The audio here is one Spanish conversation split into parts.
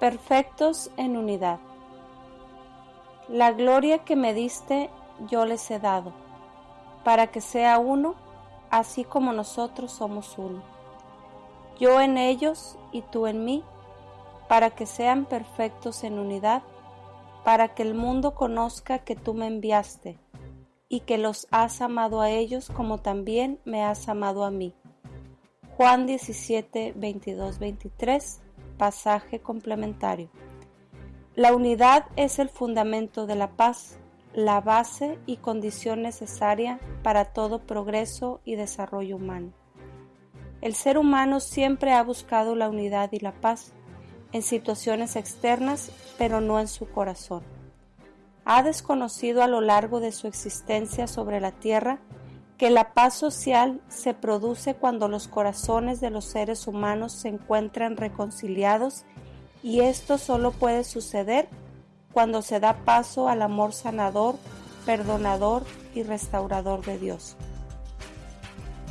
perfectos en unidad. La gloria que me diste yo les he dado, para que sea uno, así como nosotros somos uno. Yo en ellos y tú en mí, para que sean perfectos en unidad, para que el mundo conozca que tú me enviaste y que los has amado a ellos como también me has amado a mí. Juan 17, 22, 23 pasaje complementario. La unidad es el fundamento de la paz, la base y condición necesaria para todo progreso y desarrollo humano. El ser humano siempre ha buscado la unidad y la paz en situaciones externas, pero no en su corazón. Ha desconocido a lo largo de su existencia sobre la tierra que la paz social se produce cuando los corazones de los seres humanos se encuentran reconciliados y esto solo puede suceder cuando se da paso al amor sanador, perdonador y restaurador de Dios.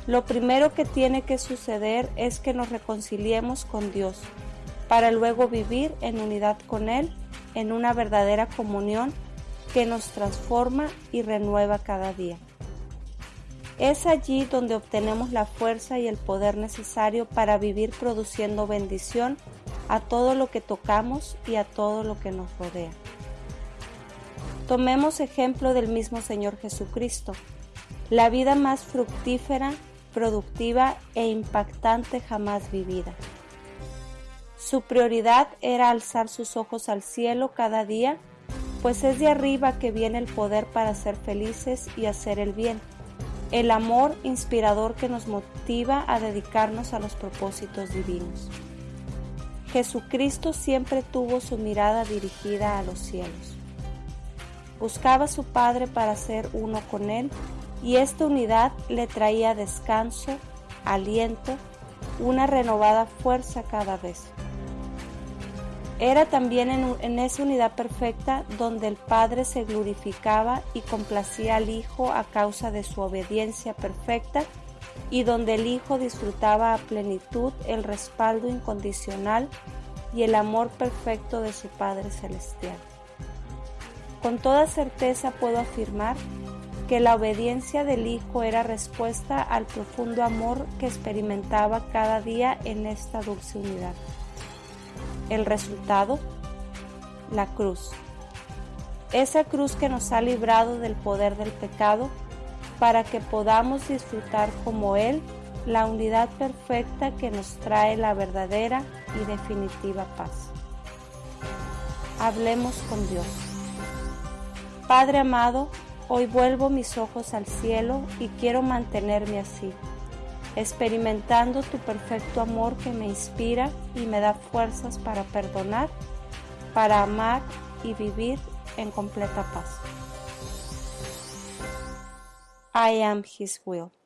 Lo primero que tiene que suceder es que nos reconciliemos con Dios, para luego vivir en unidad con Él, en una verdadera comunión que nos transforma y renueva cada día. Es allí donde obtenemos la fuerza y el poder necesario para vivir produciendo bendición a todo lo que tocamos y a todo lo que nos rodea. Tomemos ejemplo del mismo Señor Jesucristo, la vida más fructífera, productiva e impactante jamás vivida. Su prioridad era alzar sus ojos al cielo cada día, pues es de arriba que viene el poder para ser felices y hacer el bien el amor inspirador que nos motiva a dedicarnos a los propósitos divinos. Jesucristo siempre tuvo su mirada dirigida a los cielos. Buscaba a su Padre para ser uno con Él y esta unidad le traía descanso, aliento, una renovada fuerza cada vez. Era también en, esa unidad perfecta donde el Padre se glorificaba y complacía al Hijo a causa de su obediencia perfecta y donde el Hijo disfrutaba a plenitud el respaldo incondicional y el amor perfecto de su Padre Celestial. Con toda certeza puedo afirmar que la obediencia del Hijo era respuesta al profundo amor que experimentaba cada día en esta dulce unidad. El resultado, la cruz. Esa cruz que nos ha librado del poder del pecado para que podamos disfrutar como Él la unidad perfecta que nos trae la verdadera y definitiva paz. Hablemos con Dios. Padre amado, hoy vuelvo mis ojos al cielo y quiero mantenerme así experimentando tu perfecto amor que me inspira y me da fuerzas para perdonar, para amar y vivir en completa paz. I am His will.